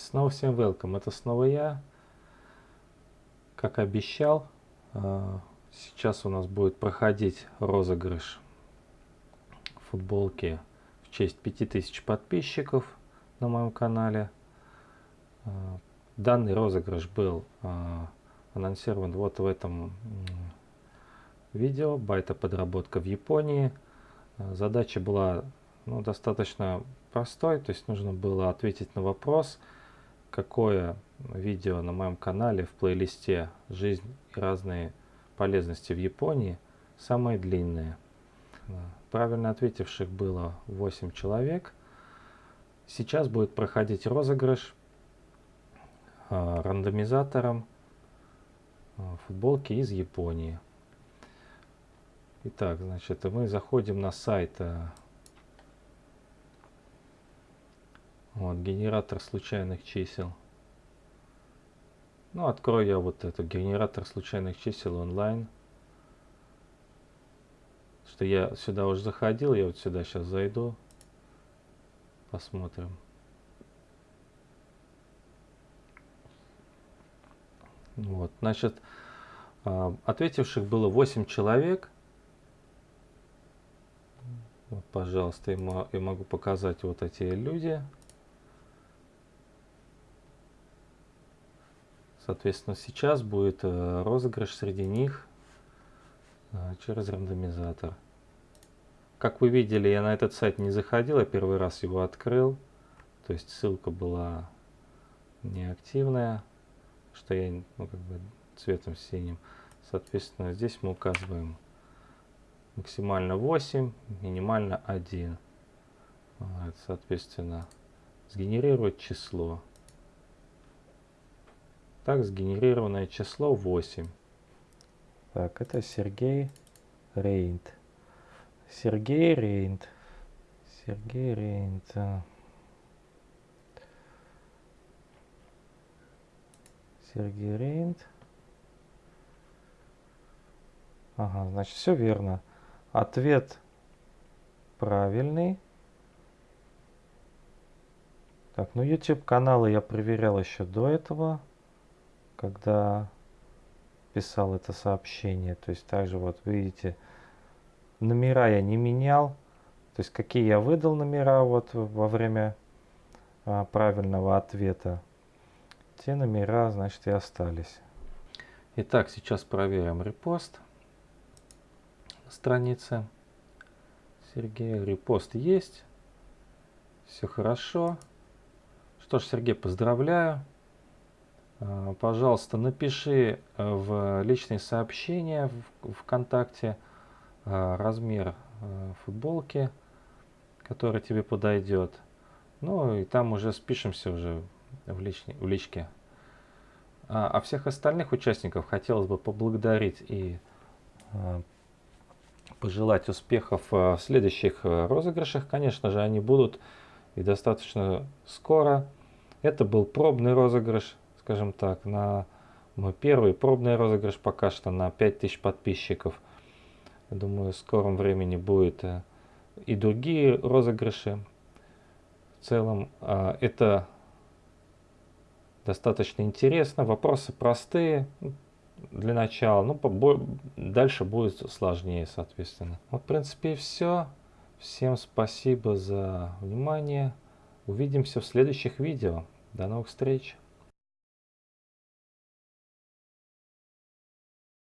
Снова всем welcome, это снова я. Как обещал, а, сейчас у нас будет проходить розыгрыш футболки в честь 5000 подписчиков на моем канале. А, данный розыгрыш был а, анонсирован вот в этом видео «Байта подработка в Японии». Задача была ну, достаточно простой, то есть нужно было ответить на вопрос – какое видео на моем канале в плейлисте «Жизнь и разные полезности в Японии» самое длинное. Правильно ответивших было 8 человек. Сейчас будет проходить розыгрыш э, рандомизатором э, футболки из Японии. Итак, значит, мы заходим на сайт э, Вот, генератор случайных чисел. Ну, открою я вот этот генератор случайных чисел онлайн. Что я сюда уже заходил, я вот сюда сейчас зайду. Посмотрим. Вот, значит, а, ответивших было 8 человек. Вот, пожалуйста, я могу показать вот эти люди. Соответственно, сейчас будет э, розыгрыш среди них э, через рандомизатор. Как вы видели, я на этот сайт не заходил, я первый раз его открыл. То есть ссылка была неактивная, что я ну, как бы цветом синим. Соответственно, здесь мы указываем максимально 8, минимально 1. Вот, соответственно, сгенерировать число. Так, сгенерированное число 8. Так, это Сергей Рейнт. Сергей Рейнт. Сергей Рейнт. Сергей Рейнт. Ага, значит, все верно. Ответ правильный. Так, ну YouTube каналы я проверял еще до этого когда писал это сообщение. То есть также вот видите, номера я не менял. То есть какие я выдал номера вот во время а, правильного ответа, те номера, значит, и остались. Итак, сейчас проверим репост на странице Сергея. Репост есть. Все хорошо. Что ж, Сергей, поздравляю. Э, пожалуйста, напиши э, в личные сообщения в ВКонтакте э, размер футболки, который тебе подойдет. Ну и там уже спишемся уже в, личне, в личке. А, а всех остальных участников хотелось бы поблагодарить и пожелать успехов в следующих розыгрышах. Конечно же, они будут и достаточно скоро. Это был пробный розыгрыш скажем так, на мой первый пробный розыгрыш пока что на 5000 подписчиков. Думаю, в скором времени будет э, и другие розыгрыши. В целом, а, это достаточно интересно. Вопросы простые для начала, ну, дальше будет сложнее, соответственно. Вот, в принципе, и все. Всем спасибо за внимание. Увидимся в следующих видео. До новых встреч!